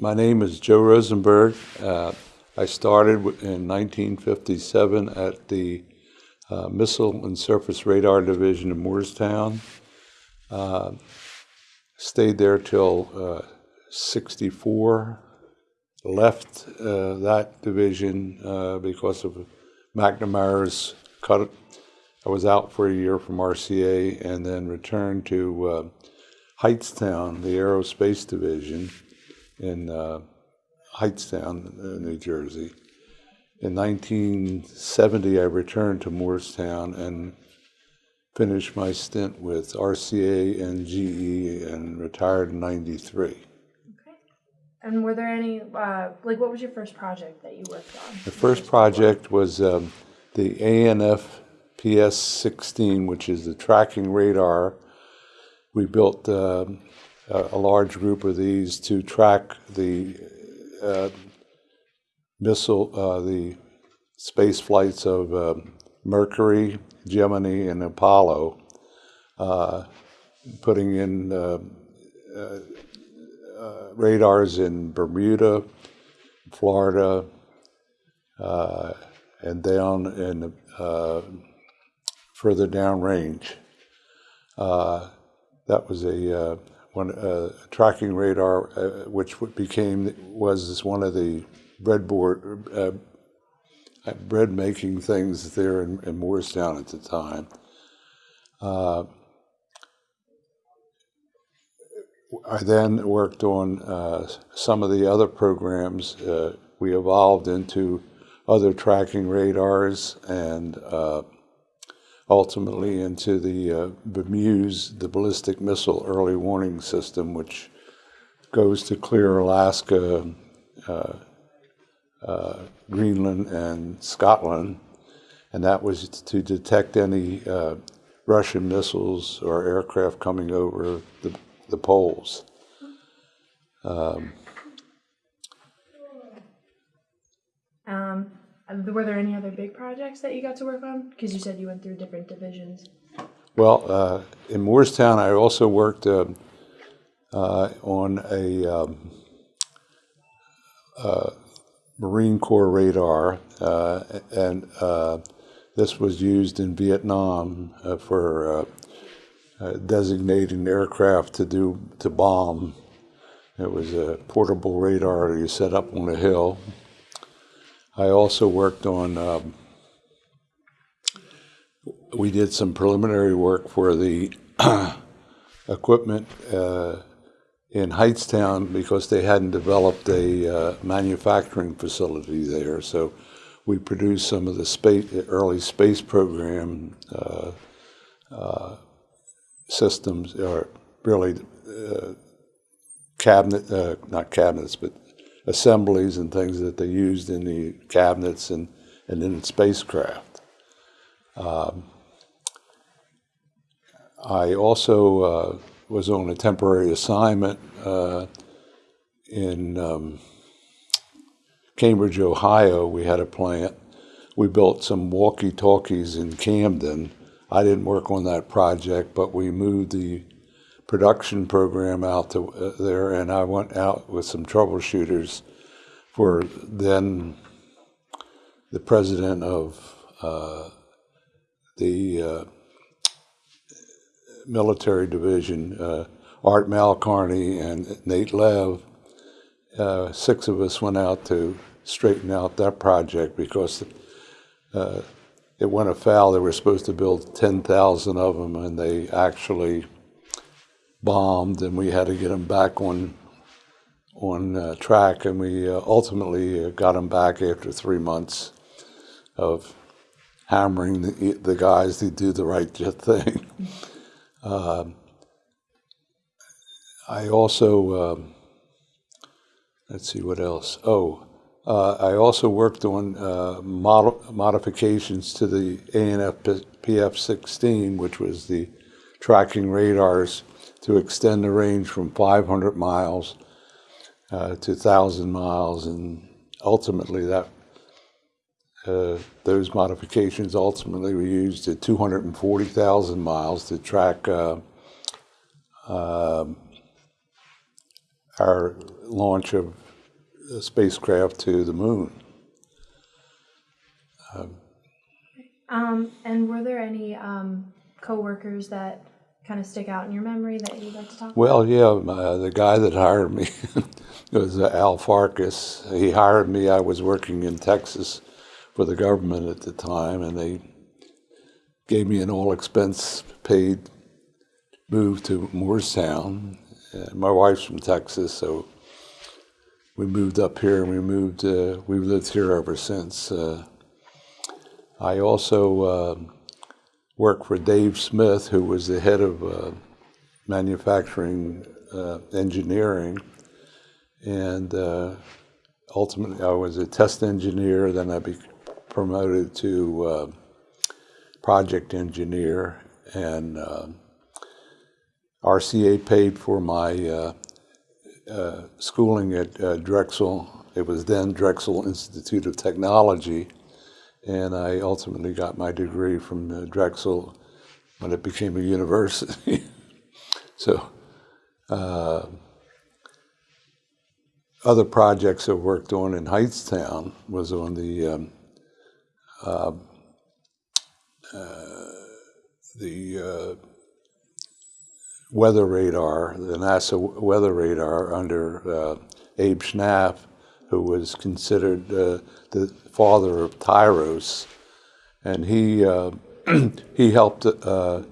my name is Joe Rosenberg. Uh, I started in 1957 at the uh, Missile and Surface Radar Division in Moorestown. Uh, stayed there till uh, 64. Left uh, that division uh, because of McNamara's cut. I was out for a year from RCA and then returned to Hightstown, the Aerospace Division in uh, Hightstown, uh, New Jersey. In 1970, I returned to Moorestown and finished my stint with RCA and GE and retired in 93. Okay. And were there any, uh, like, what was your first project that you worked on? The first project was um, the ANF PS-16, which is the tracking radar. We built um, a, large group of these to track the uh, missile, uh, the space flights of um Mercury, Gemini, and Apollo, uh, putting in uh, uh, uh, radars in Bermuda, Florida, uh, and down in uh, further downrange. Uh, that was a one uh, tracking radar, uh, which became was one of the breadboard uh, uh, bread making things there in, in Moorestown at the time. Uh, I then worked on uh, some of the other programs. We evolved into other tracking radars and ultimately into the uh, BMEWS, the Ballistic Missile Early Warning System, which goes to Clear Alaska, uh, uh, Greenland, and Scotland. And that was to detect any uh, Russian missiles or aircraft coming over the, the poles. Um, and were there any other big projects that you got to work on? Because you said you went through different divisions. Well, uh, in Moorestown, I also worked um, uh, on a um, uh, Marine Corps radar, uh, and uh, this was used in Vietnam uh, for uh, uh, designating aircraft to do to bomb. It was a portable radar you set up on a hill. I also worked on. Um, we did some preliminary work for the equipment uh, in Hightstown because they hadn't developed a uh, manufacturing facility there. So we produced some of the space, early space program uh, uh, systems, or really uh, cabinet, uh, not cabinets, but assemblies and things that they used in the cabinets and, and in spacecraft. I also uh, was on a temporary assignment uh, in um, Cambridge, Ohio. We had a plant. We built some walkie talkies in Camden. I didn't work on that project, but we moved the production program out to uh, there, and I went out with some troubleshooters for then the president of uh, the uh, military division, uh, Art Malcarney and Nate Lev. Uh, six of us went out to straighten out that project because uh, it went afoul. They were supposed to build 10,000 of them, and they actually bombed, and we had to get them back on on uh, track, and we uh, ultimately uh, got them back after three months of hammering the, the guys to do the right thing. Um, I also, um, let's see what else. Oh, uh, I also worked on uh, model, modifications to the ANF PF-16, which was the tracking radars to extend the range from 500 miles uh, to 1,000 miles, and ultimately that uh, those modifications ultimately were used at 240,000 miles to track uh, um our launch of a spacecraft to the moon. Um, and were there any um, coworkers that kind of stick out in your memory that you'd like to talk about? Well, yeah, uh, the guy that hired me was uh, Al Farkas. He hired me. I was working in Texas for the government at the time, and they gave me an all expense paid move to Moorestown. Uh, my wife's from Texas, so we moved up here, and we moved. Uh, we've lived here ever since. Uh, I also uh, worked for Dave Smith, who was the head of uh, manufacturing uh, engineering, and uh, ultimately I was a test engineer. Then I be promoted to uh, project engineer, and uh, RCA paid for my uh, schooling at Drexel. It was then Drexel Institute of Technology, and I ultimately got my degree from Drexel when it became a university. so, uh, other projects I worked on in Hightstown was on the um, uh, uh, the uh, weather radar, the NASA weather radar under uh, Abe Schnapf, who was considered uh, the father of TIROS, and he uh, he helped uh,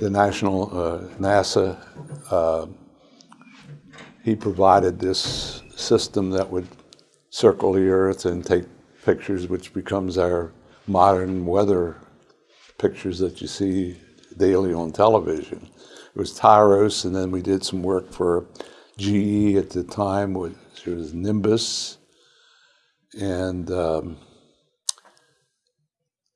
the national uh, NASA. Uh, he provided this system that would circle the Earth and take pictures, which becomes our modern weather pictures that you see daily on television. It was TIROS, and then we did some work for GE at the time, which was Nimbus, and um,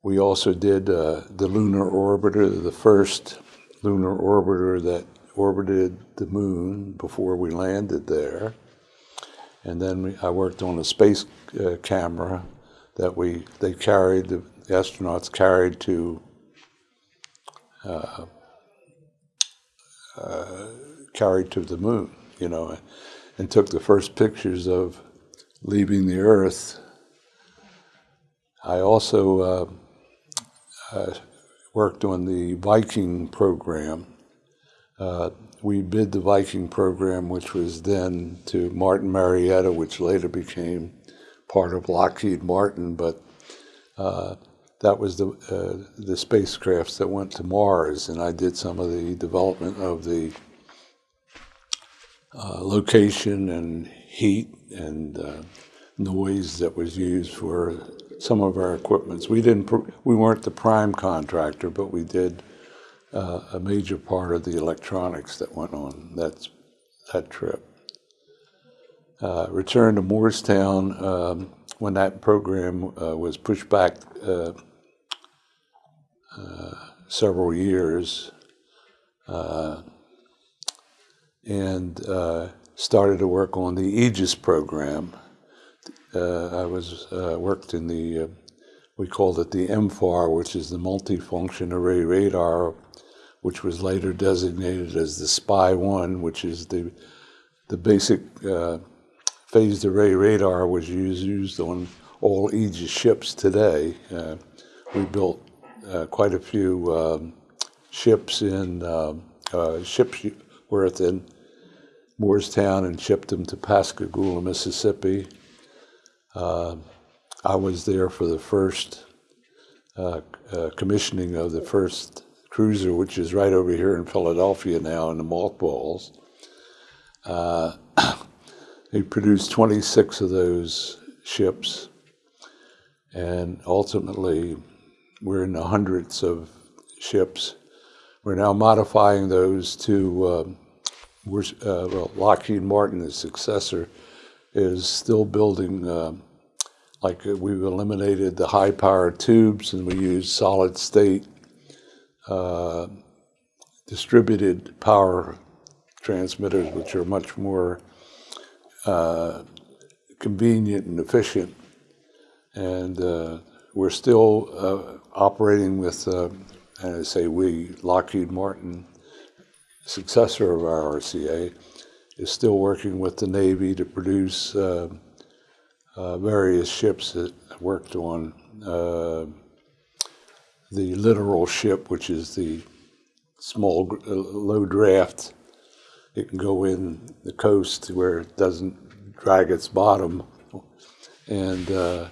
we also did uh, the lunar orbiter, the first lunar orbiter that orbited the moon before we landed there. And then we, I worked on a space uh, camera that we they carried the astronauts carried to uh, uh, carried to the moon, you know, and took the first pictures of leaving the Earth. I also uh, uh, worked on the Viking program. Uh, we bid the Viking program, which was then to Martin Marietta, which later became part of Lockheed Martin, but uh, that was the uh, the spacecrafts that went to Mars, and I did some of the development of the uh, location and heat and uh, noise that was used for some of our equipments. We didn't we weren't the prime contractor, but we did uh, a major part of the electronics that went on that that trip. Uh, returned to Moorestown um, when that program uh, was pushed back uh, uh, several years, and uh, started to work on the Aegis program. Uh, I was uh, worked in the uh, we called it the MFAR, which is the multifunction array radar, which was later designated as the SPY-1, which is the the basic uh, phased array radar was used, used on all Aegis ships today. Uh, we built quite a few um, ships in um, ships worth in Moorestown and shipped them to Pascagoula, Mississippi. Uh, I was there for the first uh, uh, commissioning of the first cruiser, which is right over here in Philadelphia now in the mothballs. Uh, he produced 26 of those ships, and ultimately, we're in the hundreds of ships. We're now modifying those to, um, we're, uh, well, Lockheed Martin, the successor, is still building, uh, like uh, we've eliminated the high power tubes and we use solid state uh, distributed power transmitters, which are much more uh, convenient and efficient. And uh, we're still uh, operating with, uh, and I say we, Lockheed Martin, successor of our RCA, is still working with the Navy to produce uh, uh, various ships that worked on. Uh, the littoral ship, which is the small, uh, low draft, it can go in the coast where it doesn't drag its bottom. And uh,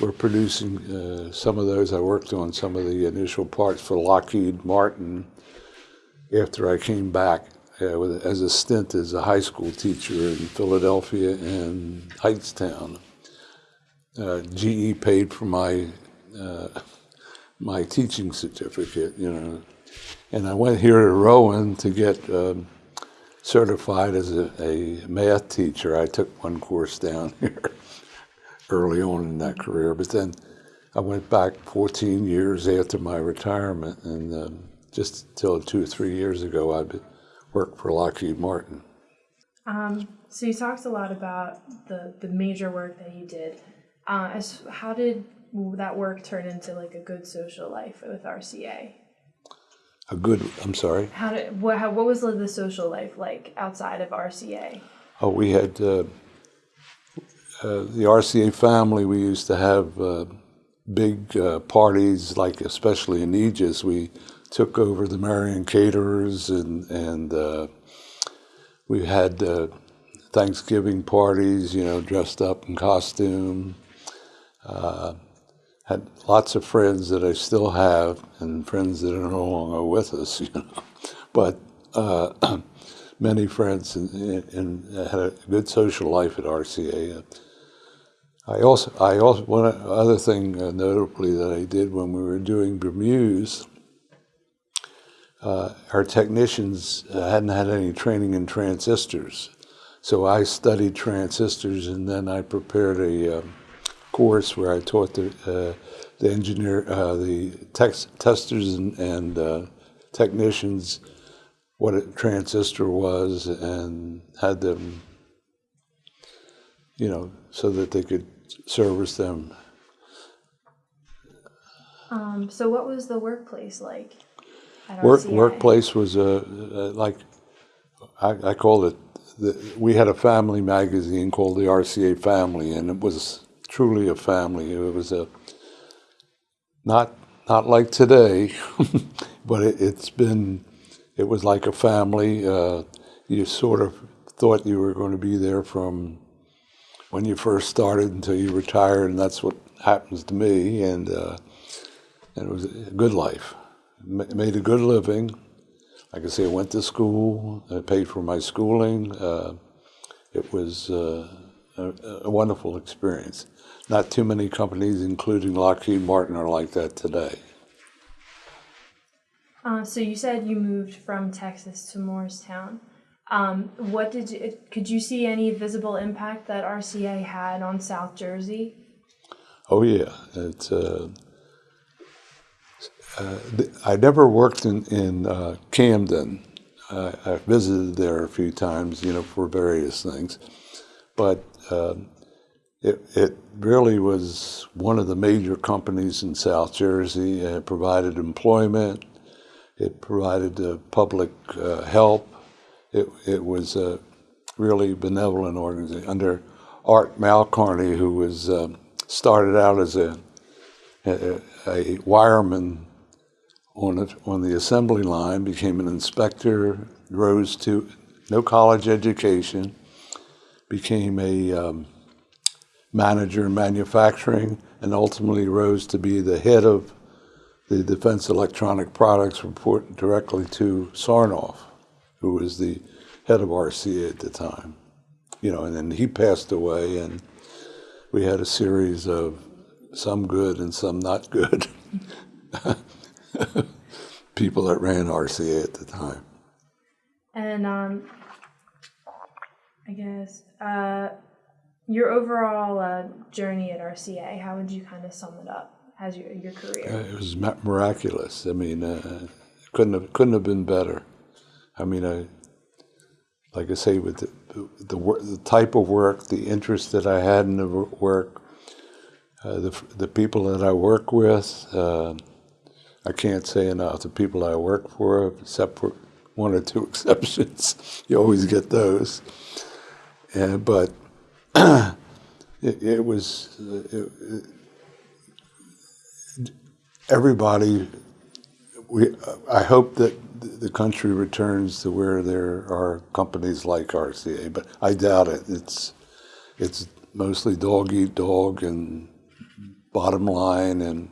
we're producing uh, some of those. I worked on some of the initial parts for Lockheed Martin after I came back uh, with, as a stint as a high school teacher in Philadelphia and Hightstown. Uh, GE paid for my uh, my teaching certificate, you know, and I went here to Rowan to get um, certified as a, a math teacher. I took one course down here early on in that career, but then I went back 14 years after my retirement, and um, just until two or three years ago, I worked for Lockheed Martin. Um, so you talked a lot about the the major work that you did. Uh, as how did that work turn into like a good social life with RCA? A good, I'm sorry. How did what how, what was the social life like outside of RCA? Oh, we had uh, uh, the RCA family. We used to have uh, big uh, parties, like especially in Aegis. We took over the Merion Caterers, and and uh, we had uh, Thanksgiving parties. You know, dressed up in costume. had lots of friends that I still have, and friends that are no longer with us. You know, but many friends and, and had a good social life at RCA. I also, I also, one other thing uh, notably that I did when we were doing BMEWS, uh, our technicians uh, hadn't had any training in transistors. So I studied transistors and then I prepared a um, course where I taught the, uh, the engineer, uh, the testers and, and uh, technicians what a transistor was and had them, you know, so that they could service them. Um, so what was the workplace like? Work, workplace was a, uh like, I, I called it, the, we had a family magazine called the RCA Family, and it was truly a family. It was a, not, not like today, but it, it's been, it was like a family. Uh, you sort of thought you were going to be there from when you first started until you retired, and that's what happens to me. And, uh, and it was a good life. Ma- made a good living. Like I say, I went to school. I paid for my schooling. Uh, it was uh, a, a wonderful experience. Not too many companies, including Lockheed Martin, are like that today. Uh, so you said you moved from Texas to Moorestown. Um, what did you, could you see any visible impact that RCA had on South Jersey? Oh yeah, it's. Uh, uh, I never worked in in uh, Camden. I, visited there a few times, you know, for various things, but um, it it really was one of the major companies in South Jersey. It provided employment. It provided uh, public uh, help. It it was a really benevolent organization under Art Malcarney, who was um, started out as a a, a wireman on a, on the assembly line, became an inspector, rose to no college education, became a um, manager in manufacturing, and ultimately rose to be the head of the Defense Electronic Products, reporting directly to Sarnoff, who was the head of RCA at the time. You know, and then he passed away, and we had a series of some good and some not good people that ran RCA at the time. And um, I guess uh, your overall uh, journey at RCA, how would you kind of sum it up as your your career? Uh, It was miraculous. I mean, uh, couldn't have couldn't have been better. I mean, I, like I say, with the the, the type of work, the interest that I had in the work, uh, the the people that I work with, uh, I can't say enough. The people I work for, except for one or two exceptions. You always get those. And, but it, it was, uh, it, it- everybody, we, I hope that the country returns to where there are companies like RCA, but I doubt it. It's, it's mostly dog eat dog and bottom line, and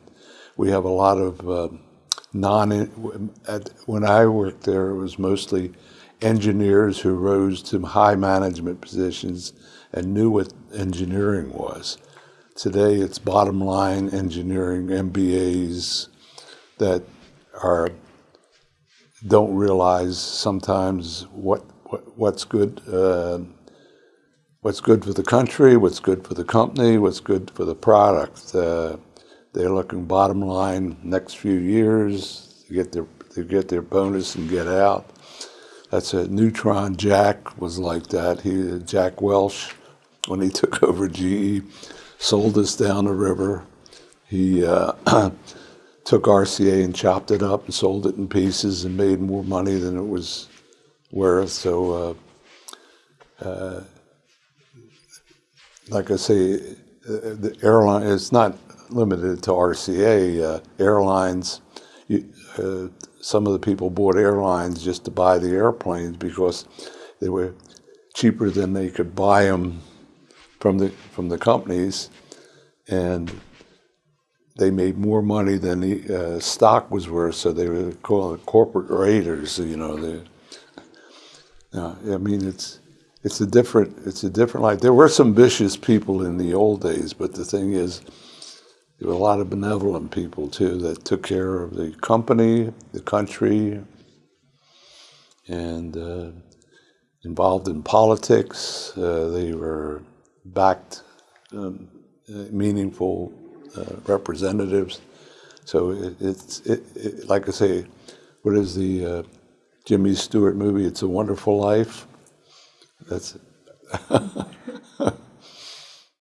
we have a lot of uh, non. At, when I worked there, it was mostly engineers who rose to high management positions and knew what engineering was. Today, it's bottom line engineering MBAs that are don't realize sometimes what, what what's good. Uh, what's good for the country, what's good for the company, what's good for the product. Uh, they're looking bottom line next few years to get their to get their bonus and get out. That's a Neutron Jack was like that. He Jack Welch, when he took over GE, sold us down the river. He uh, took RCA and chopped it up and sold it in pieces and made more money than it was worth. So. Uh, like I say, uh, the airline, it's not limited to RCA. Uh, airlines, you, uh, some of the people bought airlines just to buy the airplanes because they were cheaper than they could buy them from the, from the companies. And they made more money than the uh, stock was worth, so they were called corporate raiders, you know. They, uh, I mean, it's it's a different it's a different life. There were some vicious people in the old days, but the thing is, there were a lot of benevolent people too that took care of the company, the country, and uh, involved in politics. Uh, they were backed um, meaningful uh, representatives. So it, it's it, it, like I say, what is the uh, Jimmy Stewart movie? It's a Wonderful Life. That's